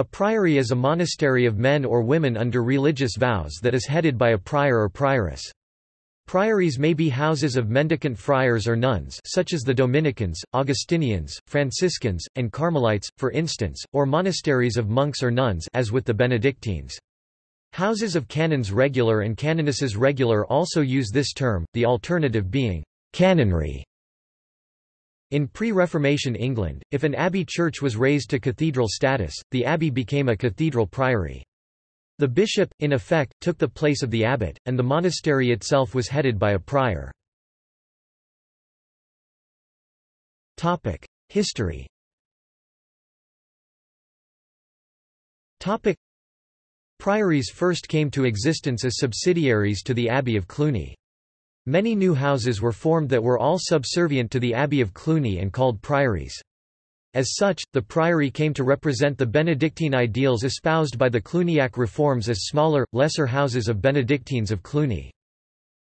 A priory is a monastery of men or women under religious vows that is headed by a prior or prioress. Priories may be houses of mendicant friars or nuns such as the Dominicans, Augustinians, Franciscans, and Carmelites, for instance, or monasteries of monks or nuns as with the Benedictines. Houses of canons regular and canonesses regular also use this term, the alternative being canonry. In pre-Reformation England, if an abbey church was raised to cathedral status, the abbey became a cathedral priory. The bishop, in effect, took the place of the abbot, and the monastery itself was headed by a prior. History Priories first came to existence as subsidiaries to the Abbey of Cluny. Many new houses were formed that were all subservient to the Abbey of Cluny and called priories. As such, the priory came to represent the Benedictine ideals espoused by the Cluniac reforms as smaller, lesser houses of Benedictines of Cluny.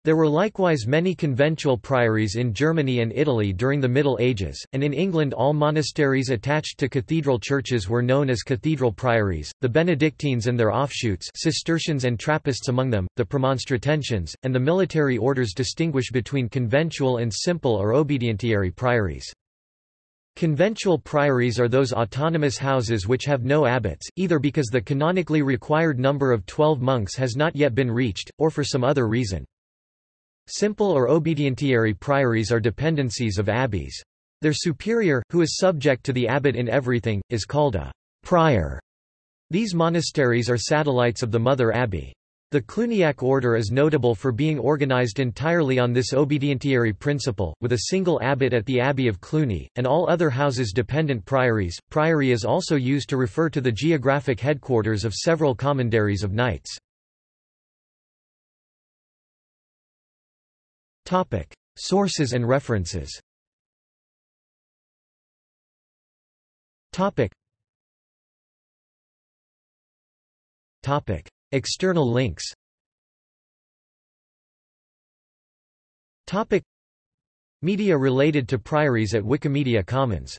There were likewise many conventual priories in Germany and Italy during the Middle Ages, and in England all monasteries attached to cathedral churches were known as cathedral priories. The Benedictines and their offshoots, Cistercians and Trappists among them, the Premonstratensians, and the military orders distinguish between conventual and simple or obedientiary priories. Conventual priories are those autonomous houses which have no abbots, either because the canonically required number of twelve monks has not yet been reached, or for some other reason. Simple or obedientiary priories are dependencies of abbeys. Their superior, who is subject to the abbot in everything, is called a prior. These monasteries are satellites of the mother abbey. The Cluniac order is notable for being organized entirely on this obedientiary principle, with a single abbot at the Abbey of Cluny, and all other houses dependent priories. Priory is also used to refer to the geographic headquarters of several commanderies of knights. Topic: Sources and references. Topic. Topic: External links. Topic: Media related to priories at Wikimedia Commons